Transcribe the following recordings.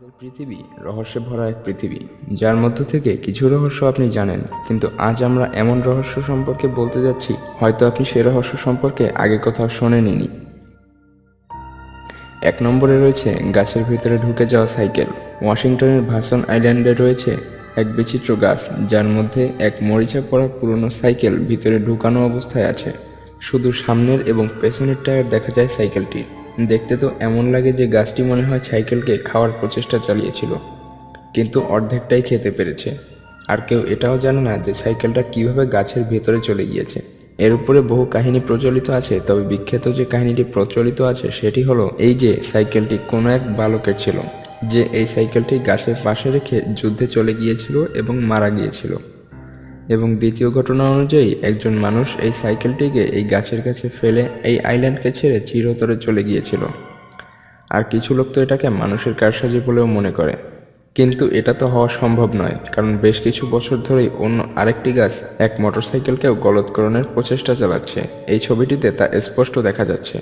আমাদের পৃথিবী, রহস্যে ভরা এক পৃথিবী, যার মধ্য থেকে কিছু রহস্য আপনি জানেন। কিন্তু আজ আমরা এমন রহস্য সম্পর্কে বলতে যাচ্ছি, হয়তো আপনি সে রহস্য সম্পর্কে আগে কোথাও শোনেননি। এক নম্বরে রয়েছে, গাছের ভিতরে ঢুকে যাওয়া সাইকেল। ওয়াশিংটনের ভাসন আইল্যান্ডে রয়েছে এক বিচিত্র গাছ, যার মধ্যে এক মরিচা পড়া পুরনো সাইকেল ভিতরে ঢুকানো অবস্থায় আছে। শুধু সামনের এবং পেছনের টায়ার দেখা যায় সাইকেলটির। দেখতে তো এমন লাগে যে গাছটি মনে হয় সাইকেলকে খাওয়ার প্রচেষ্টা চালিয়েছিল। কিন্তু অর্ধেকটাই খেতে পেরেছে। আর কেউ এটাও জানে না যে সাইকেলটা কীভাবে গাছের ভেতরে চলে গিয়েছে। এর উপরে বহু কাহিনী প্রচলিত আছে, তবে বিখ্যাত যে কাহিনীটি প্রচলিত আছে সেটি হলো এই যে সাইকেলটি কোনো এক বালকের ছিল, যে এই সাইকেলটি গাছের পাশে রেখে যুদ্ধে চলে গিয়েছিল এবং মারা গিয়েছিল। এবং দ্বিতীয় ঘটনা অনুযায়ী একজন মানুষ এই সাইকেলটিকে এই গাছের কাছে ফেলে এই আইল্যান্ডকে ছেড়ে চিরতরে চলে গিয়েছিল। আর কিছু লোক তো এটাকে মানুষের কারসাজি বলেও মনে করে। কিন্তু এটা তো হওয়া সম্ভব নয়, কারণ বেশ কিছু বছর ধরেই অন্য আরেকটি গাছ এক মোটরসাইকেলকেও গলৎকরণের প্রচেষ্টা চালাচ্ছে। এই ছবিটিতে তা স্পষ্ট দেখা যাচ্ছে।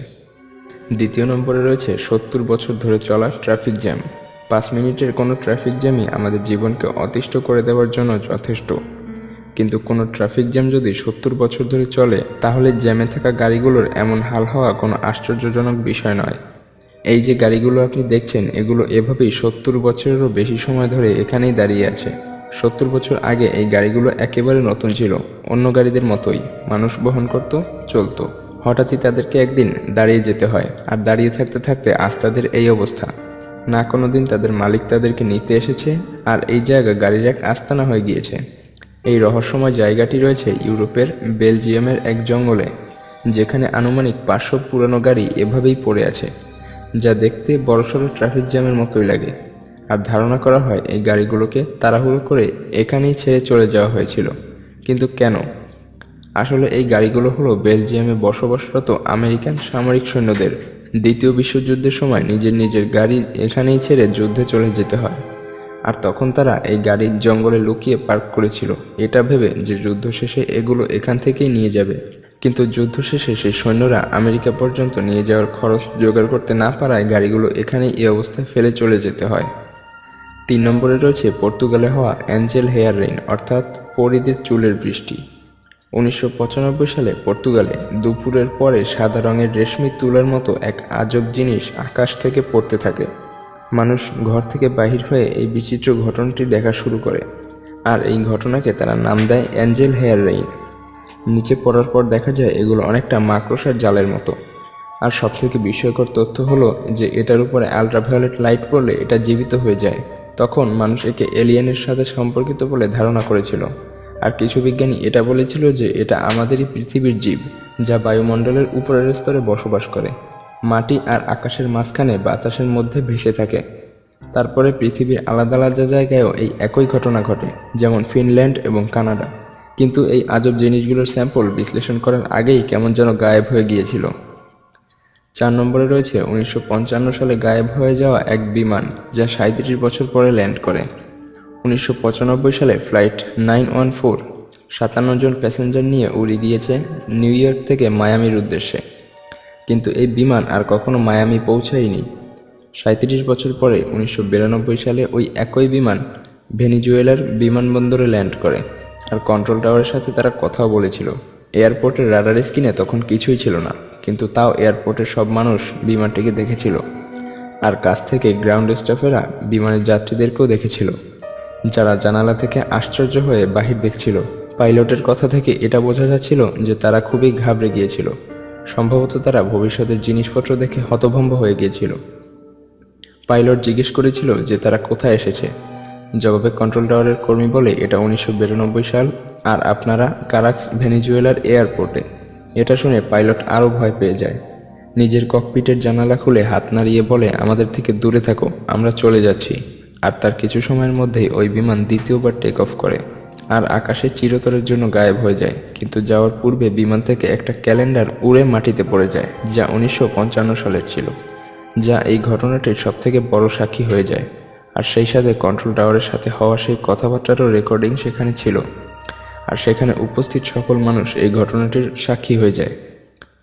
দ্বিতীয় নম্বরে রয়েছে সত্তর বছর ধরে চলা ট্রাফিক জ্যাম। পাঁচ মিনিটের কোনো ট্রাফিক জ্যামই আমাদের জীবনকে অতিষ্ঠ করে দেওয়ার জন্য যথেষ্ট। কিন্তু কোনো ট্রাফিক জ্যাম যদি সত্তর বছর ধরে চলে, তাহলে জ্যামে থাকা গাড়িগুলোর এমন হাল হওয়া কোনো আশ্চর্যজনক বিষয় নয়। এই যে গাড়িগুলো আপনি দেখছেন, এগুলো এভাবেই সত্তর বছরেরও বেশি সময় ধরে এখানেই দাঁড়িয়ে আছে। সত্তর বছর আগে এই গাড়িগুলো একেবারে নতুন ছিল, অন্য গাড়িদের মতোই। মানুষ বহন করত, চলতো। হঠাৎই তাদেরকে একদিন দাঁড়িয়ে যেতে হয়, আর দাঁড়িয়ে থাকতে থাকতে আজ তাদের এই অবস্থা। না কোনো দিন তাদের মালিক তাদেরকে নিতে এসেছে, আর এই জায়গা গাড়ির এক আস্তানা হয়ে গিয়েছে। এই রহস্যময় জায়গাটি রয়েছে ইউরোপের বেলজিয়ামের এক জঙ্গলে, যেখানে আনুমানিক পাঁচশো পুরনো গাড়ি এভাবেই পড়ে আছে, যা দেখতে বড়সড় ট্রাফিক জ্যামের মতোই লাগে। আর ধারণা করা হয় এই গাড়িগুলোকে তাড়াহুড়ো করে এখানেই ছেড়ে চলে যাওয়া হয়েছিল। কিন্তু কেন? আসলে এই গাড়িগুলো হলো বেলজিয়ামে বসবাসরত আমেরিকান সামরিক সৈন্যদের দ্বিতীয় বিশ্বযুদ্ধের সময় নিজের নিজের গাড়ি এখানেই ছেড়ে যুদ্ধে চলে যেতে হয়। আর তখন তারা এই গাড়ির জঙ্গলে লুকিয়ে পার্ক করেছিল। এটা ভেবে যে যুদ্ধ শেষে এগুলো এখান থেকেই নিয়ে যাবে। কিন্তু যুদ্ধ শেষে সেই সৈন্যরা আমেরিকা পর্যন্ত নিয়ে যাওয়ার খরচ জোগাড় করতে না পারায় গাড়িগুলো এখানেই এই অবস্থায় ফেলে চলে যেতে হয়। তিন নম্বরে রয়েছে পর্তুগালে হওয়া অ্যাঞ্জেল হেয়ার রেইন অর্থাৎ পরিদের চুলের বৃষ্টি। উনিশশো পঁচানব্বই সালে পর্তুগালে দুপুরের পরে সাদা রঙের রেশমি তুলার মতো এক আজব জিনিস আকাশ থেকে পড়তে থাকে। মানুষ ঘর থেকে বাহির হয়ে এই বিচিত্র ঘটনাটি দেখা শুরু করে। আর এই ঘটনাকে তারা নাম দেয় অ্যাঞ্জেল হেয়ার রেইন। নিচে পড়ার পর দেখা যায় এগুলো অনেকটা মাকড়সার জালের মতো। আর সবথেকে বিস্ময়কর তথ্য হলো যে এটার উপরে আলট্রাভায়োলেট লাইট পড়লে এটা জীবিত হয়ে যায়। তখন মানুষ একে এলিয়েনের সাথে সম্পর্কিত বলে ধারণা করেছিল। আর কিছু বিজ্ঞানী এটা বলেছিল যে এটা আমাদেরই পৃথিবীর জীব, যা বায়ুমণ্ডলের উপরের স্তরে বসবাস করে। মাটি আর আকাশের মাঝখানে বাতাসের মধ্যে ভেসে থাকে। তারপরে পৃথিবীর আলাদা আলাদা জায়গায়ও এই একই ঘটনা ঘটে, যেমন ফিনল্যান্ড এবং কানাডা। কিন্তু এই আজব জিনিসগুলোর স্যাম্পল বিশ্লেষণ করার আগেই কেমন যেন গায়েব হয়ে গিয়েছিল। চার নম্বরে রয়েছে উনিশশো পঞ্চান্ন সালে গায়েব হয়ে যাওয়া এক বিমান, যা সাঁত্রিশ বছর পরে ল্যান্ড করে। উনিশশো পঁচানব্বই সালে ফ্লাইট নাইন ওয়ান ফোর সাতান্ন জন প্যাসেঞ্জার নিয়ে উড়ে গিয়েছে নিউ ইয়র্ক থেকে মায়ামির উদ্দেশ্যে। কিন্তু এই বিমান আর কখনো মায়ামি পৌঁছায়নি। সাঁত্রিশ বছর পরে উনিশশো বিরানব্বই সালে ওই একই বিমান ভেনিজুয়েলার বিমানবন্দরে ল্যান্ড করে আর কন্ট্রোল টাওয়ারের সাথে তারা কথাও বলেছিল। এয়ারপোর্টের রাডার স্ক্রিনে তখন কিছুই ছিল না, কিন্তু তাও এয়ারপোর্টের সব মানুষ বিমানটিকে দেখেছিল। আর কাছ থেকে গ্রাউন্ড স্টাফেরা বিমানের যাত্রীদেরকেও দেখেছিল, যারা জানালা থেকে আশ্চর্য হয়ে বাহির দেখছিল। পাইলটের কথা থেকে এটা বোঝা যাচ্ছিল যে তারা খুবই ঘাবড়ে গিয়েছিল। সম্ভবত তারা ভবিষ্যতের জিনিসপত্র দেখে হতভম্ব হয়ে গিয়েছিল। পাইলট জিজ্ঞেস করেছিল যে তারা কোথায় এসেছে। জবাবে কন্ট্রোল টাওয়ারের কর্মী বলে, এটা উনিশশো বিরানব্বই সাল, আর আপনারা কারাক্স ভেনিজুয়েলার এয়ারপোর্টে। এটা শুনে পাইলট আরও ভয় পেয়ে যায়। নিজের ককপিটের জানালা খুলে হাত নাড়িয়ে বলে, আমাদের থেকে দূরে থাকো, আমরা চলে যাচ্ছি। আর তার কিছু সময়ের মধ্যেই ওই বিমান দ্বিতীয়বার টেক অফ করে। আর আকাশে চিরতরের জন্য গায়েব হয়ে যায়। কিন্তু যাওয়ার পূর্বে বিমান থেকে একটা ক্যালেন্ডার উড়ে মাটিতে পড়ে যায়, যা উনিশশো পঞ্চান্ন সালের ছিল, যা এই ঘটনাটির সবথেকে বড় সাক্ষী হয়ে যায়। আর সেই সাথে কন্ট্রোল টাওয়ারের সাথে হওয়া সেই কথাবার্তারও রেকর্ডিং সেখানে ছিল। আর সেখানে উপস্থিত সকল মানুষ এই ঘটনাটির সাক্ষী হয়ে যায়।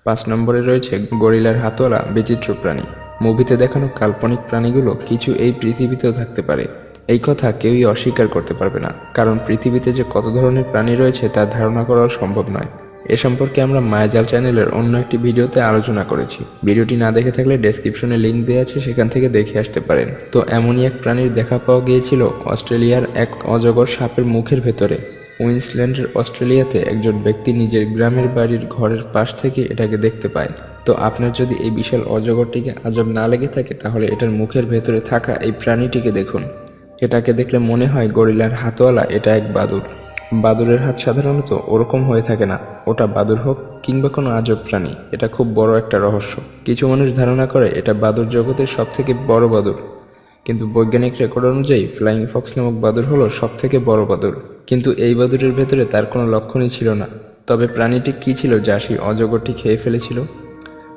পাঁচ নম্বরে রয়েছে গরিলার হাতওয়ালা বিচিত্র প্রাণী। মুভিতে দেখানো কাল্পনিক প্রাণীগুলো কিছু এই পৃথিবীতেও থাকতে পারে। এই কথা কেউই অস্বীকার করতে পারবে না, কারণ পৃথিবীতে যে কত ধরনের প্রাণী রয়েছে তা ধারণা করাও সম্ভব নয়। এ সম্পর্কে আমরা মায়াজাল চ্যানেলের অন্য একটি ভিডিওতে আলোচনা করেছি। ভিডিওটি না দেখে থাকলে ডেসক্রিপশনে লিঙ্ক দেওয়া আছে, সেখান থেকে দেখে আসতে পারেন। তো এমনই এক প্রাণীর দেখা পাওয়া গিয়েছিল অস্ট্রেলিয়ার এক অজগর সাপের মুখের ভেতরে। কুইন্সল্যান্ডের অস্ট্রেলিয়াতে একজন ব্যক্তি নিজের গ্রামের বাড়ির ঘরের পাশ থেকে এটাকে দেখতে পায়। তো আপনার যদি এই বিশাল অজগরটিকে আজব না লেগে থাকে, তাহলে এটার মুখের ভেতরে থাকা এই প্রাণীটিকে দেখুন। এটাকে দেখলে মনে হয় গরিলার হাতওয়ালা এটা এক বাদুর। বাদুরের হাত সাধারণত ওরকম হয়ে থাকে না। ওটা বাদুর হোক কিংবা কোনো আজব প্রাণী, এটা খুব বড় একটা রহস্য। কিছু মানুষ ধারণা করে এটা বাদুর জগতের সব থেকে বড় বাদুর। কিন্তু বৈজ্ঞানিক রেকর্ড অনুযায়ী ফ্লাইং ফক্স নামক বাদুর হলো সব থেকে বড় বাদুর। কিন্তু এই বাদুরের ভেতরে তার কোনো লক্ষণই ছিল না। তবে প্রাণীটি কী ছিল যা সেই অজগরটি খেয়ে ফেলেছিল?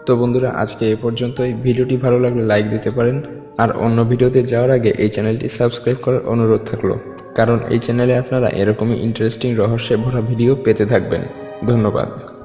তো বন্ধুরা, আজকে এ পর্যন্তই। ভিডিওটি ভালো লাগলে লাইক দিতে পারেন। আর অন্য ভিডিওতে যাওয়ার আগে এই চ্যানেলটি সাবস্ক্রাইব করার অনুরোধ থাকল। কারণ এই চ্যানেলে আপনারা এরকমই ইন্টারেস্টিং রহস্যে ভরা ভিডিও পেতে থাকবেন। ধন্যবাদ।